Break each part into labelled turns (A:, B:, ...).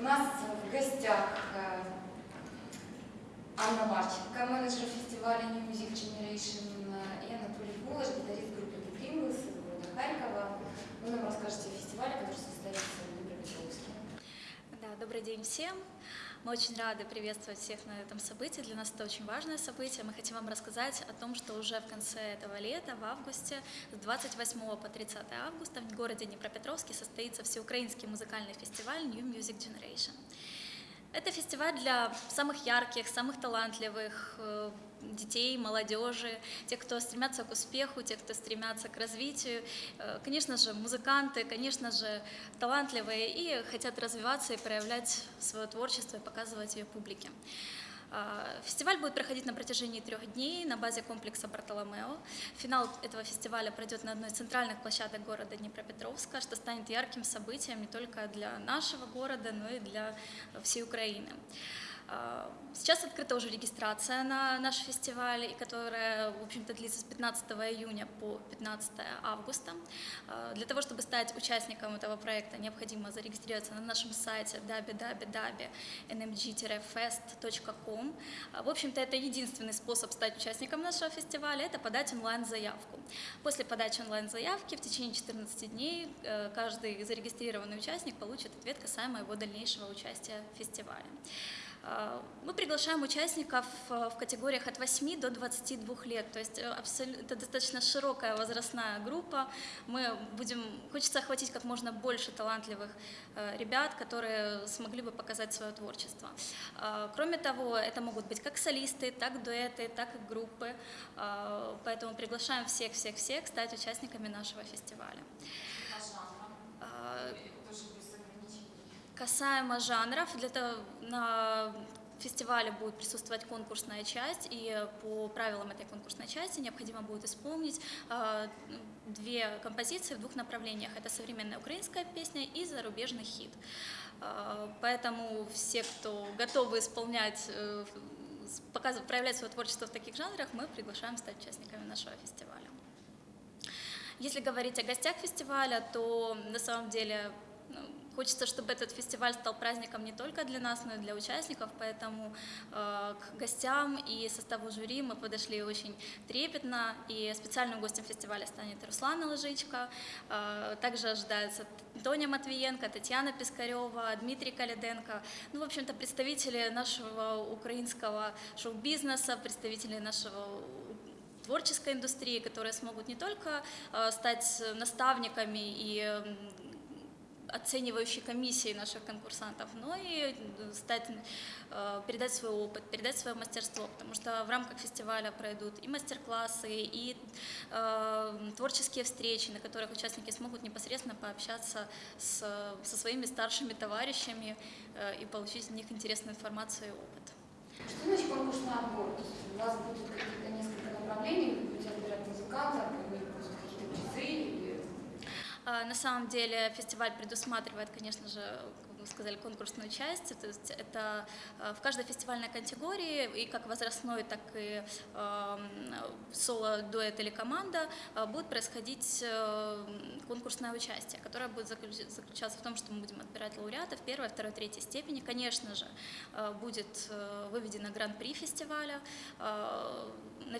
A: У нас в гостях э, Анна Марченко, менеджер фестиваля New Music Generation, э, и Анатолий Кулаш, гитарист группы The Pringles из города Харькова. Вы нам расскажете о фестивале, который состоится в Днепропетровске.
B: Да, добрый день всем. Мы очень рады приветствовать всех на этом событии. Для нас это очень важное событие. Мы хотим вам рассказать о том, что уже в конце этого лета, в августе, с 28 по 30 августа в городе Днепропетровске состоится всеукраинский музыкальный фестиваль New Music Generation. Это фестиваль для самых ярких, самых талантливых э, детей, молодежи, тех, кто стремятся к успеху, тех, кто стремятся к развитию. Э, Конечно же, музыканты, конечно же, талантливые и хотят развиваться и проявлять свое творчество и показывать ее публике. А, Фестиваль будет проходить на протяжении трех дней на базе комплекса Бартоломео. Финал этого фестиваля пройдет на одной из центральных площадок города Днепропетровска, что станет ярким событием не только для нашего города, но и для всей Украины. А, Сейчас открыта уже регистрация на наш фестиваль, которая, в общем-то, длится с 15 июня по 15 августа. А, Для того, чтобы стать участником этого проекта, необходимо зарегистрироваться на нашем сайте www.nmg-fest.com. А, В общем-то, это единственный способ стать участником нашего фестиваля, это подать онлайн-заявку. После подачи онлайн-заявки в течение 14 дней э, каждый зарегистрированный участник получит ответ касаемо его дальнейшего участия в фестивале. А, Мы приглашаем участников э, в категориях от 8 до 22 лет, то есть э, это достаточно широкая возрастная группа. Мы будем, хочется охватить как можно больше талантливых э, ребят, которые смогли бы показать свое творчество. А, Кроме того, это могут быть как солисты, так дуэты, так и группы, А, поэтому приглашаем всех-всех-всех стать участниками нашего фестиваля. А, Касаемо жанров, для того на фестивале будет присутствовать конкурсная часть, и по правилам этой конкурсной части необходимо будет исполнить э, две композиции в двух направлениях. Это современная украинская песня и зарубежный хит. Э, Поэтому все, кто готовы исполнять, э, показывать, проявлять свое творчество в таких жанрах, мы приглашаем стать участниками нашего фестиваля. Если говорить о гостях фестиваля, то на самом деле ну, хочется, чтобы этот фестиваль стал праздником не только для нас, но и для участников, поэтому э, к гостям и составу жюри мы подошли очень трепетно, и специальным гостем фестиваля станет Руслана Ложичка, э, также ожидается Тоня Матвиенко, Татьяна Пискарева, Дмитрий Каляденко, ну, в общем-то, представители нашего украинского шоу-бизнеса, представители нашего творческой индустрии, которые смогут не только э, стать наставниками и оценивающей комиссией наших конкурсантов, но и э, стать, э, передать свой опыт, передать свое мастерство, потому что в рамках фестиваля пройдут и мастер-классы, и э, творческие встречи, на которых участники смогут непосредственно пообщаться с, со своими старшими товарищами э, и получить от них интересную информацию и опыт.
A: Что значит конкурсный отбор? У вас будет какие-то несколько направлений, вы будете отбирать музыкантов, или будут какие-то призы,
B: На самом деле фестиваль предусматривает, конечно же, как вы сказали, конкурсную часть. То есть это а, в каждой фестивальной категории, и как возрастной, так и соло, дуэт или команда, а, будет происходить э, конкурсное участие, которое будет заключ- заключаться в том, что мы будем отбирать лауреатов первой, второй, третьей степени. Конечно же, будет э, выведено гран-при фестиваля.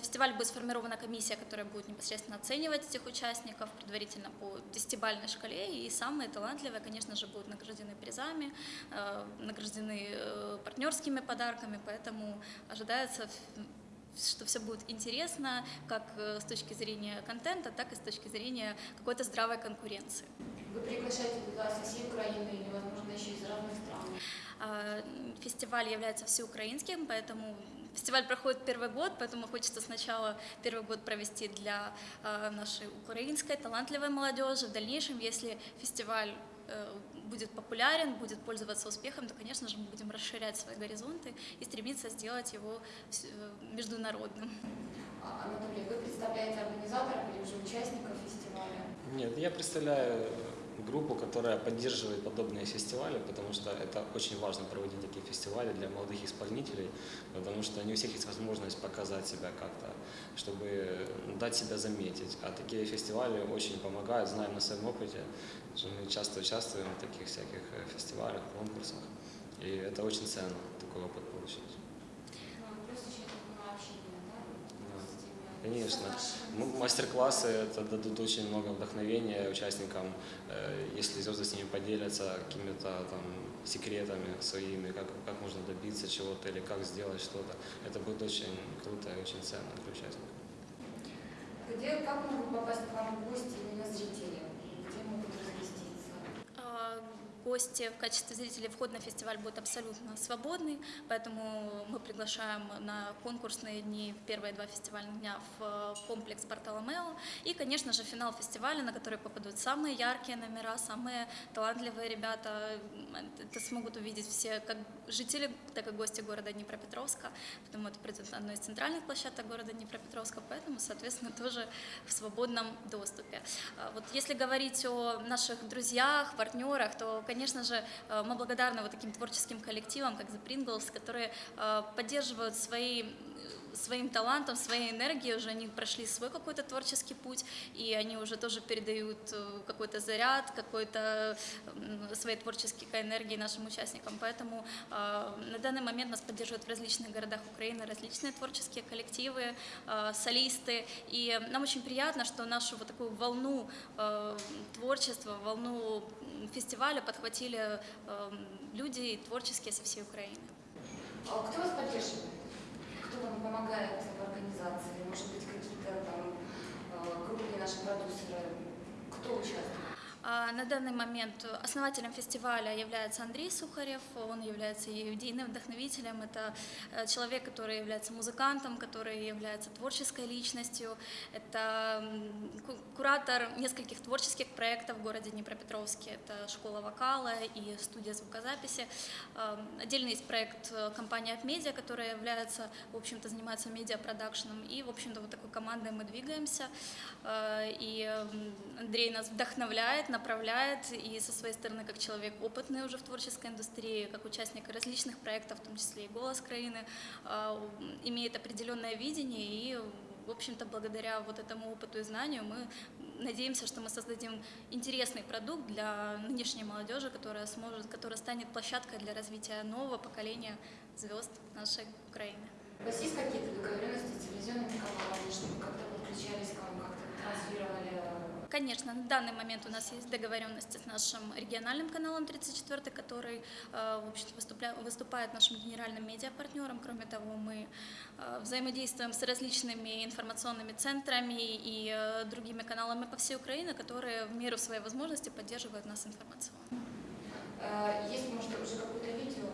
B: На фестивале будет сформирована комиссия, которая будет непосредственно оценивать этих участников предварительно по десятибалльной шкале, и самые талантливые, конечно же, будут награждены призами, э, награждены э, партнерскими подарками, поэтому ожидается, что все будет интересно как э, с точки зрения контента, так и с точки зрения какой-то здравой конкуренции.
A: вы приглашаете туда со всей Украины, или, возможно, еще из разных стран?
B: А, Фестиваль является всеукраинским, поэтому фестиваль проходит первый год, поэтому хочется сначала первый год провести для а, нашей украинской талантливой молодежи. В дальнейшем, если фестиваль э, будет популярен, будет пользоваться успехом, то, конечно же, мы будем расширять свои горизонты и стремиться сделать его э, международным.
A: А, Анатолий, вы представляете организаторов или уже участников фестиваля?
C: Нет, я представляю группу, которая поддерживает подобные фестивали, потому что это очень важно проводить такие фестивали для молодых исполнителей, потому что не у всех есть возможность показать себя как-то, чтобы дать себя заметить. А такие фестивали очень помогают, знаем на своем опыте, что мы часто участвуем в таких всяких э, фестивалях, конкурсах. И это очень ценно, такой опыт получить.
A: Ну, плюс еще это было общение, да?
C: Да.
A: с теми-
C: Конечно. М- Мастер-классы это дадут очень много вдохновения участникам, э, если звезды с ними поделятся какими-то там секретами своими, как, как можно добиться чего-то или как сделать что-то. Это будет очень круто и очень ценно для участников.
A: Где, как могут попасть к вам в гости именно зрители? Где могут разместиться?
B: А, Гости в качестве зрителей вход на фестиваль будет абсолютно свободный, поэтому мы приглашаем на конкурсные дни, первые два фестивальных дня в э, комплекс Бартоломео. И, конечно же, финал фестиваля, на который попадут самые яркие номера, самые талантливые ребята. Это смогут увидеть все, как жители, так и гости города Днепропетровска, потому это одной из центральных площадок города Днепропетровска, поэтому, соответственно, тоже в свободном доступе. А Вот если говорить о наших друзьях, партнерах, то, конечно же, э, мы благодарны вот таким творческим коллективам, как The Pringles, которые э, поддерживают свои своим талантом, своей энергией уже они прошли свой какой-то творческий путь, и они уже тоже передают э, какой-то заряд, какой-то своей творческой энергии нашим участникам. Поэтому э, на данный момент нас поддерживают в различных городах Украины различные творческие коллективы, э, солисты, и нам очень приятно, что нашу вот такую волну творчества, волну фестиваля подхватили люди творческие со всей Украины.
A: А кто вас поддерживает? Кто вам помогает в организации? Может быть, какие-то там э, крупные наши продюсеры? Кто участвует?
B: А На данный момент основателем фестиваля является Андрей Сухарев, он является идейным вдохновителем, это э, человек, который является музыкантом, который является творческой личностью, это куратор нескольких творческих проектов в городе Днепропетровске, это школа вокала и студия звукозаписи. Э, Отдельно есть проект э, компании Upmedia, которая является, в общем-то, занимается медиапродакшеном, и, в общем-то, вот такой командой мы двигаемся, Э, и Андрей нас вдохновляет, направляет, и со своей стороны, как человек опытный уже в творческой индустрии, как участник различных проектов, в том числе и «Голос Краины», э, имеет определенное видение, и, в общем-то, благодаря вот этому опыту и знанию мы надеемся, что мы создадим интересный продукт для нынешней молодежи, которая сможет, которая станет площадкой для развития нового поколения звезд нашей Украины.
A: У вас есть какие-то договоренности с телевизионными каналами, чтобы как-то подключались к вам, как-то транслировали?
B: Конечно, на данный момент у нас есть договоренности с нашим региональным каналом 34, который, э, в выступля- выступает нашим генеральным медиапартнером. Кроме того, мы э, взаимодействуем с различными информационными центрами и э, другими каналами по всей Украине, которые в меру своей возможности поддерживают нас информационно.
A: Есть, может, уже какое-то видео?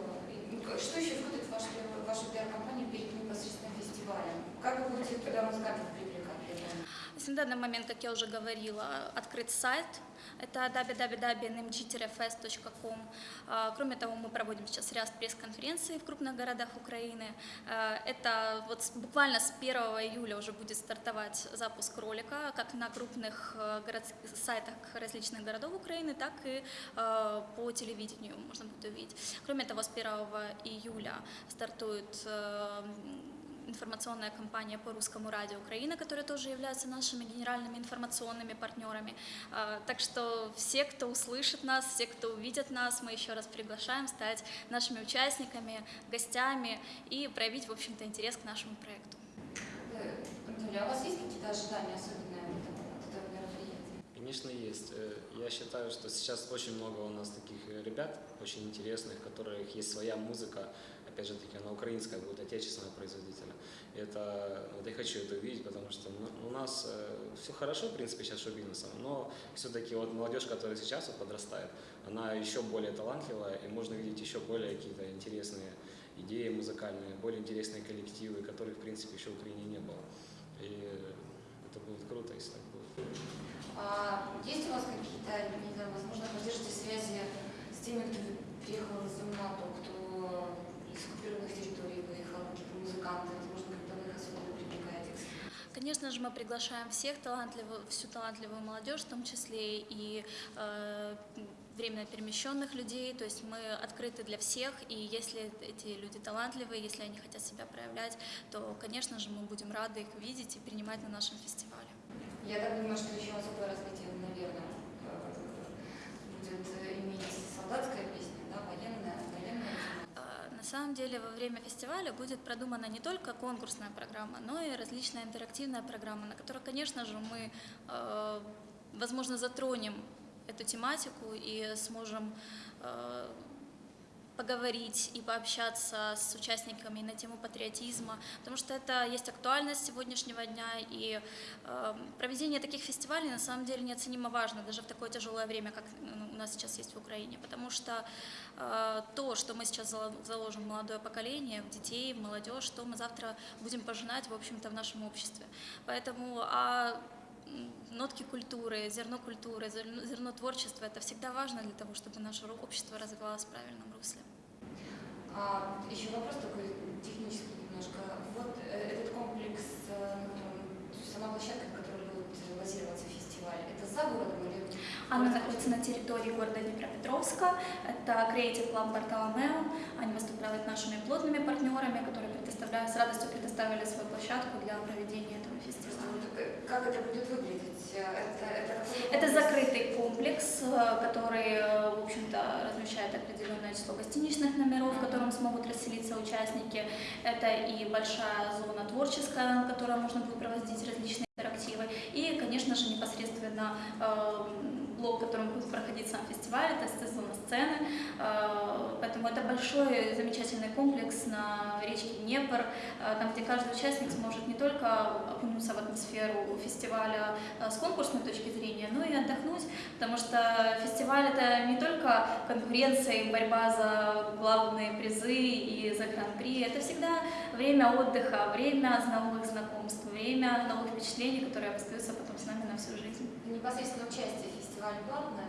A: Ну, Что еще входит в вашу, вашу пиар-компанию перед непосредственно фестивалем? Как вы будете туда музыкантов привлекать? для этого?
B: То есть на данный момент, как я уже говорила, открыт сайт, это www.nmg-fest.com. А, Кроме того, мы проводим сейчас ряд пресс-конференций в крупных городах Украины. А, Это вот буквально с 1 июля уже будет стартовать запуск ролика, как на крупных э, городских сайтах различных городов Украины, так и э, по телевидению можно будет увидеть. Кроме того, с 1 июля стартует э, информационная кампания по русскому радио Украины, которая тоже является нашими генеральными информационными партнерами. А, Так что все, кто услышит нас, все, кто увидит нас, мы еще раз приглашаем стать нашими участниками, гостями и проявить, в общем-то, интерес к нашему проекту.
A: Анатолий, а у вас есть какие-то ожидания особенные от этого, мероприятия?
C: Конечно, есть. Э, Я считаю, что сейчас очень много у нас таких ребят, очень интересных, у которых есть своя музыка, опять же таки, она украинская будет, отечественного производителя. Это, вот я хочу это увидеть, потому что у нас все хорошо, в принципе, сейчас шоу-бизнесом, но все-таки вот молодежь, которая сейчас вот подрастает, она еще более талантливая, и можно видеть еще более какие-то интересные идеи музыкальные, более интересные коллективы, которых, в принципе, еще в Украине не было. И это будет круто, если так будет.
A: А есть у вас какие-то, не знаю, возможно, поддержите связи с теми, кто приехал из НАТО, кто из оккупированных территорий выехал, какие-то музыканты, возможно, как-то вы их особенно привлекаете?
B: Конечно же, мы приглашаем всех талантливую, всю талантливую молодежь, в том числе и э, временно перемещенных людей. То есть мы открыты для всех, и если эти люди талантливые, если они хотят себя проявлять, то, конечно же, мы будем рады их видеть и принимать на нашем фестивале.
A: Я так думаю, что еще особое развитие, наверное, э, будет иметь солдатская песня,
B: самом деле во время фестиваля будет продумана не только конкурсная программа, но и различная интерактивная программа, на которой, конечно же, мы, э, возможно, затронем эту тематику и сможем э, поговорить и пообщаться с участниками на тему патриотизма, потому что это есть актуальность сегодняшнего дня, и э, проведение таких фестивалей на самом деле неоценимо важно, даже в такое тяжелое время, как ну, у нас сейчас есть в Украине, потому что э, то, что мы сейчас зало- заложим в молодое поколение, в детей, в молодежь, то мы завтра будем пожинать, в общем-то, в нашем обществе. Поэтому а нотки культуры, зерно культуры, зерно, творчества, это всегда важно для того, чтобы наше общество развивалось в правильном русле.
A: А, еще вопрос такой технический немножко. Вот э, этот комплекс, э, то есть сама площадка, на которой будет базироваться фестиваль, это за городом или?
B: Она находится на территории города Днепропетровска. Это Creative Club Бартоломео. Они выступают нашими плотными партнерами, которые предоставляют, с радостью предоставили свою площадку для проведения этого фестиваля.
A: Как это будет выглядеть? Э, Это, это, какой
B: Это
A: комплекс?
B: закрытый комплекс, э, который, э, в общем-то, размещает определенное число гостиничных номеров, в котором смогут расселиться участники. Это и большая зона творческая, на которой можно будет проводить различные интерактивы. И, конечно же, непосредственно блок, в будет проходить сам фестиваль, это зона сцены. Э, Поэтому это большой замечательный комплекс на речке Днепр, э, там, где каждый участник сможет не только окунуться в атмосферу фестиваля э, с конкурсной точки зрения, но и отдохнуть, потому что фестиваль это не только конкуренция и борьба за главные призы и за гран-при, это всегда время отдыха, время новых знакомств, время новых впечатлений, которые остаются потом с нами на всю жизнь.
A: Непосредственно участие в фестивале платное?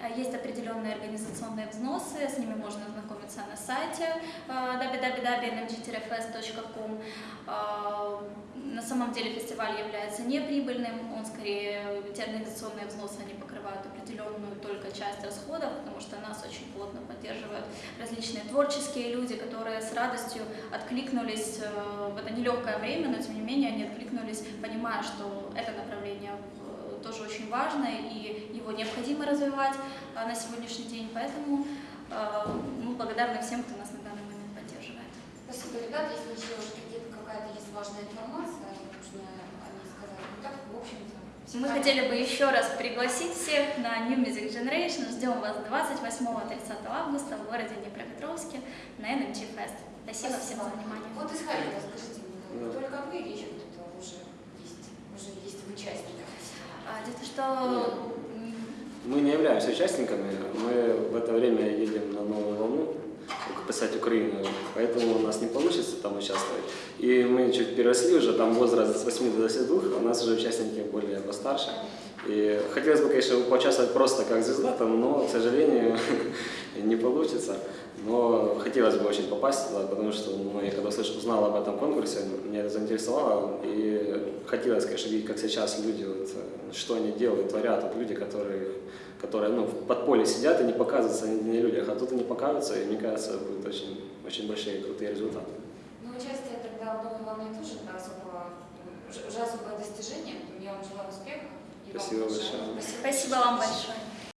B: Э, Есть определенные организационные взносы, с ними можно ознакомиться на сайте э, www.nmg-fest.com. Э, На самом деле фестиваль является неприбыльным, он скорее, эти организационные взносы, они покрывают определенную только часть расходов, потому что нас очень плотно поддерживают различные творческие люди, которые с радостью откликнулись в это нелегкое время, но тем не менее они откликнулись, понимая, что это направление тоже очень важно и его необходимо развивать а, на сегодняшний день, поэтому э, мы благодарны всем, кто нас на данный момент поддерживает.
A: Спасибо, ребят. Если еще какие-то какая-то есть важная информация, нужно о ней сказать. Ну так, в общем-то.
B: Мы хотели бы еще раз пригласить всех на New Music Generation. Ждем вас 28-30 августа в городе Днепропетровске на NMG Fest. Спасибо всем за внимание.
A: Вот из Харькова, скажите мне,
C: Да.
A: только вы или еще кто-то уже есть, уже есть в участниках?
B: А, Дело в том, что
C: Мы не являемся участниками, мы в это время едем на новую волну, писать Украину, поэтому у нас не получится там участвовать. И мы чуть переросли уже, там возраст с 8 до 22, а у нас уже участники более постарше. И хотелось бы, конечно, поучаствовать просто как звезда там, но, к сожалению, не получится. Но хотелось бы очень попасть туда, потому что ну, я когда услышал, узнал об этом конкурсе, меня это заинтересовало. И хотелось, конечно, видеть, как сейчас люди, вот, что они делают, творят. Вот люди, которые, которые ну, в подполье сидят и не показываются на людях, а тут они покажутся, и мне кажется, будут очень, очень большие крутые результаты.
A: Ну, участие тогда в новой волне тоже это особо, уже особое достижение. Я вам желаю успеха.
C: Спасибо большое.
B: спасибо вам большое.